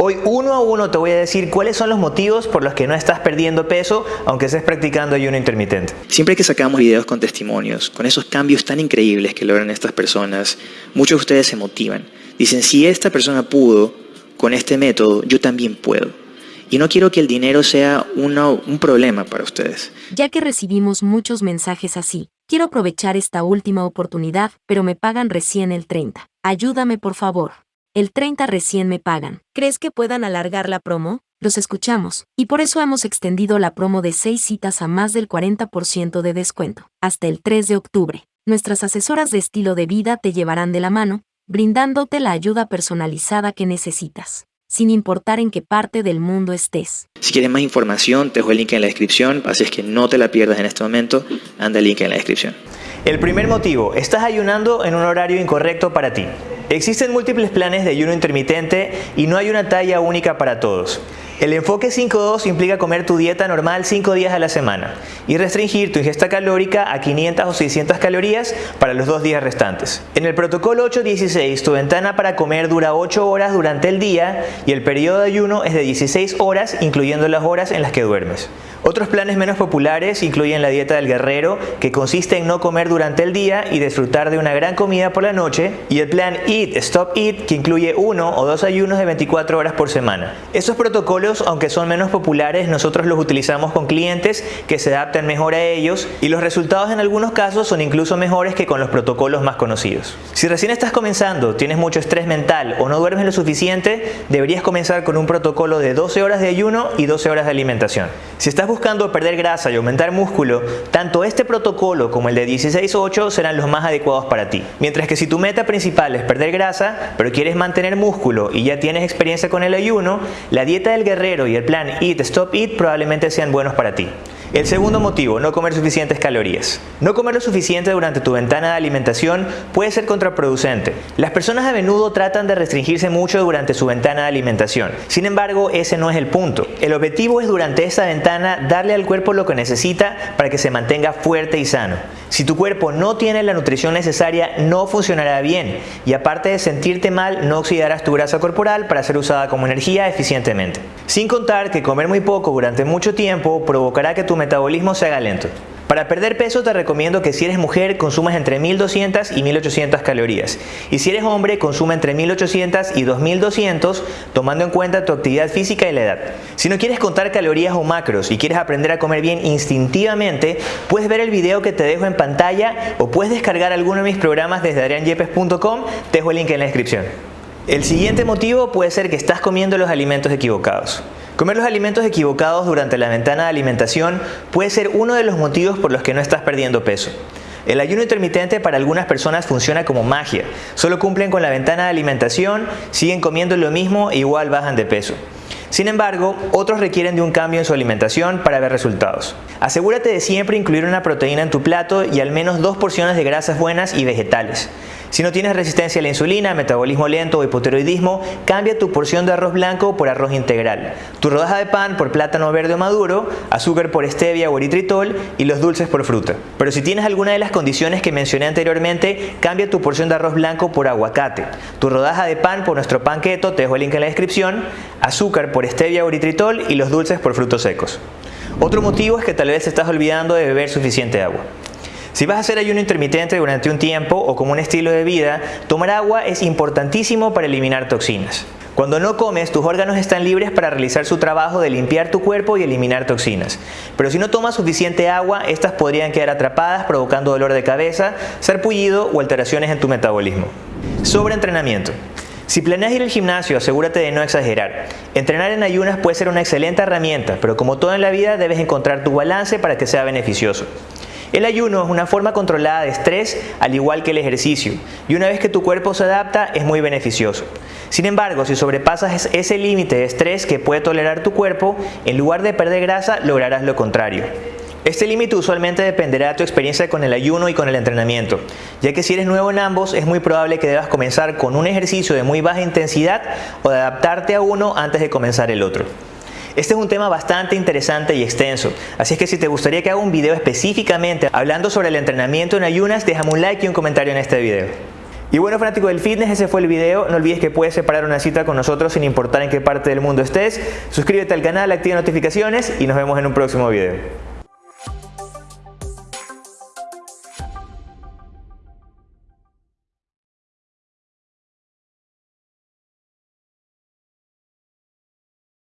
Hoy uno a uno te voy a decir cuáles son los motivos por los que no estás perdiendo peso aunque estés practicando ayuno intermitente. Siempre que sacamos videos con testimonios, con esos cambios tan increíbles que logran estas personas, muchos de ustedes se motivan. Dicen, si esta persona pudo con este método, yo también puedo. Y no quiero que el dinero sea un problema para ustedes. Ya que recibimos muchos mensajes así, quiero aprovechar esta última oportunidad, pero me pagan recién el 30. Ayúdame por favor. El 30 recién me pagan. ¿Crees que puedan alargar la promo? Los escuchamos, y por eso hemos extendido la promo de 6 citas a más del 40% de descuento, hasta el 3 de octubre. Nuestras asesoras de estilo de vida te llevarán de la mano, brindándote la ayuda personalizada que necesitas, sin importar en qué parte del mundo estés. Si quieres más información, te dejo el link en la descripción, así es que no te la pierdas en este momento, anda el link en la descripción. El primer motivo, estás ayunando en un horario incorrecto para ti. Existen múltiples planes de ayuno intermitente y no hay una talla única para todos. El enfoque 5.2 implica comer tu dieta normal 5 días a la semana y restringir tu ingesta calórica a 500 o 600 calorías para los dos días restantes. En el protocolo 8.16 tu ventana para comer dura 8 horas durante el día y el periodo de ayuno es de 16 horas incluyendo las horas en las que duermes. Otros planes menos populares incluyen la dieta del guerrero, que consiste en no comer durante el día y disfrutar de una gran comida por la noche, y el plan Eat, Stop Eat, que incluye uno o dos ayunos de 24 horas por semana. Estos protocolos, aunque son menos populares, nosotros los utilizamos con clientes que se adaptan mejor a ellos y los resultados en algunos casos son incluso mejores que con los protocolos más conocidos. Si recién estás comenzando, tienes mucho estrés mental o no duermes lo suficiente, deberías comenzar con un protocolo de 12 horas de ayuno y 12 horas de alimentación. Si buscando perder grasa y aumentar músculo, tanto este protocolo como el de 16-8 serán los más adecuados para ti. Mientras que si tu meta principal es perder grasa, pero quieres mantener músculo y ya tienes experiencia con el ayuno, la dieta del guerrero y el plan Eat Stop Eat probablemente sean buenos para ti. El segundo motivo, no comer suficientes calorías. No comer lo suficiente durante tu ventana de alimentación puede ser contraproducente. Las personas a menudo tratan de restringirse mucho durante su ventana de alimentación. Sin embargo, ese no es el punto. El objetivo es durante esta ventana darle al cuerpo lo que necesita para que se mantenga fuerte y sano. Si tu cuerpo no tiene la nutrición necesaria, no funcionará bien y aparte de sentirte mal, no oxidarás tu grasa corporal para ser usada como energía eficientemente. Sin contar que comer muy poco durante mucho tiempo provocará que tu metabolismo se haga lento. Para perder peso te recomiendo que si eres mujer consumas entre 1200 y 1800 calorías y si eres hombre consuma entre 1800 y 2200 tomando en cuenta tu actividad física y la edad. Si no quieres contar calorías o macros y quieres aprender a comer bien instintivamente, puedes ver el video que te dejo en pantalla o puedes descargar alguno de mis programas desde adrianyepes.com, te dejo el link en la descripción. El siguiente motivo puede ser que estás comiendo los alimentos equivocados. Comer los alimentos equivocados durante la ventana de alimentación puede ser uno de los motivos por los que no estás perdiendo peso. El ayuno intermitente para algunas personas funciona como magia. Solo cumplen con la ventana de alimentación, siguen comiendo lo mismo e igual bajan de peso. Sin embargo, otros requieren de un cambio en su alimentación para ver resultados. Asegúrate de siempre incluir una proteína en tu plato y al menos dos porciones de grasas buenas y vegetales. Si no tienes resistencia a la insulina, metabolismo lento o hipotiroidismo, cambia tu porción de arroz blanco por arroz integral, tu rodaja de pan por plátano verde o maduro, azúcar por stevia o eritritol y los dulces por fruta. Pero si tienes alguna de las condiciones que mencioné anteriormente, cambia tu porción de arroz blanco por aguacate, tu rodaja de pan por nuestro pan keto, te dejo el link en la descripción, azúcar por stevia o eritritol y los dulces por frutos secos. Otro motivo es que tal vez estás olvidando de beber suficiente agua. Si vas a hacer ayuno intermitente durante un tiempo o como un estilo de vida, tomar agua es importantísimo para eliminar toxinas. Cuando no comes, tus órganos están libres para realizar su trabajo de limpiar tu cuerpo y eliminar toxinas. Pero si no tomas suficiente agua, estas podrían quedar atrapadas provocando dolor de cabeza, sarpullido o alteraciones en tu metabolismo. Sobreentrenamiento. Si planeas ir al gimnasio, asegúrate de no exagerar. Entrenar en ayunas puede ser una excelente herramienta, pero como todo en la vida debes encontrar tu balance para que sea beneficioso. El ayuno es una forma controlada de estrés al igual que el ejercicio y una vez que tu cuerpo se adapta es muy beneficioso. Sin embargo, si sobrepasas ese límite de estrés que puede tolerar tu cuerpo, en lugar de perder grasa lograrás lo contrario. Este límite usualmente dependerá de tu experiencia con el ayuno y con el entrenamiento, ya que si eres nuevo en ambos es muy probable que debas comenzar con un ejercicio de muy baja intensidad o adaptarte a uno antes de comenzar el otro. Este es un tema bastante interesante y extenso, así es que si te gustaría que haga un video específicamente hablando sobre el entrenamiento en ayunas, déjame un like y un comentario en este video. Y bueno fanático del fitness, ese fue el video. No olvides que puedes separar una cita con nosotros sin importar en qué parte del mundo estés. Suscríbete al canal, activa notificaciones y nos vemos en un próximo video.